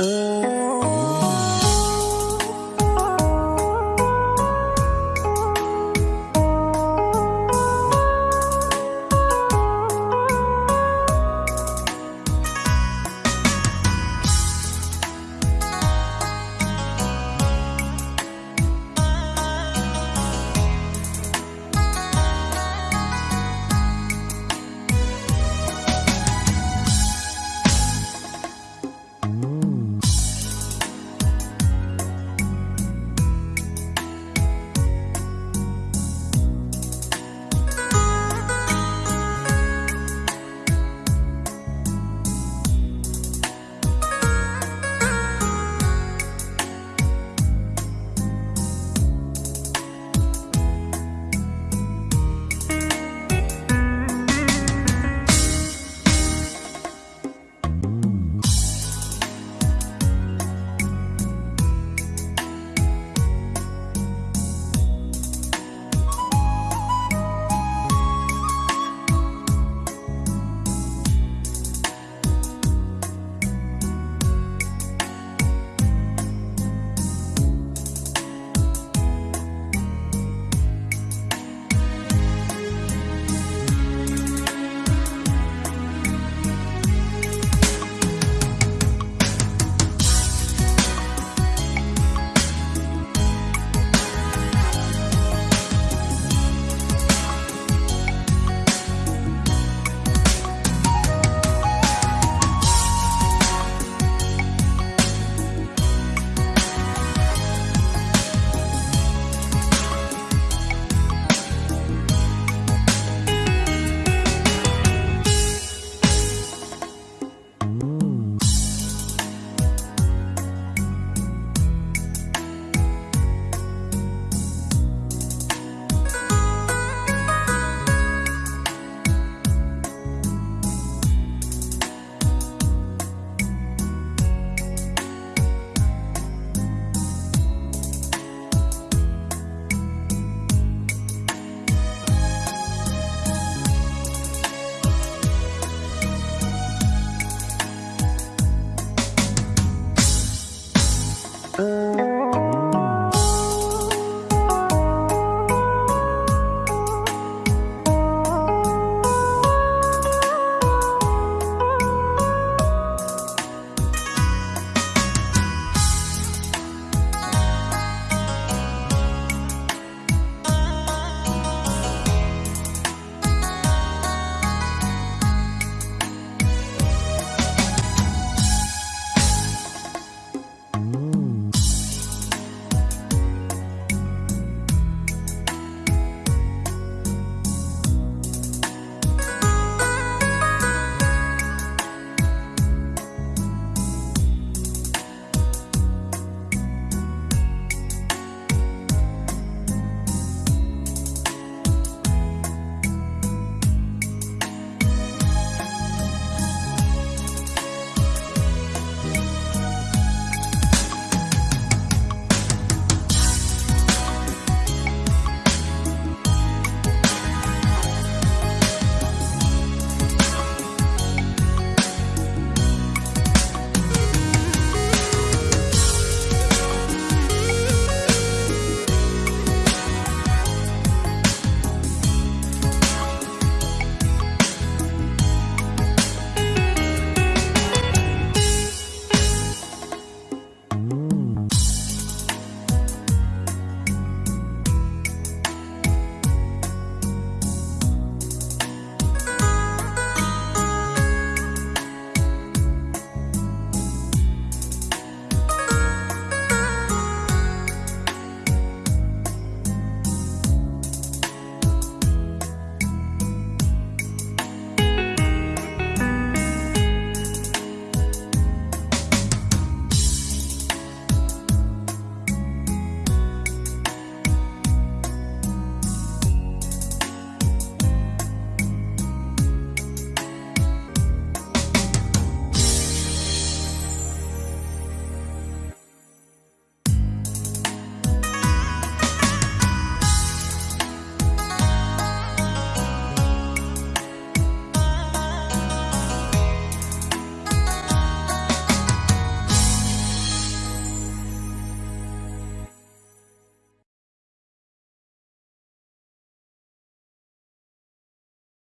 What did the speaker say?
Música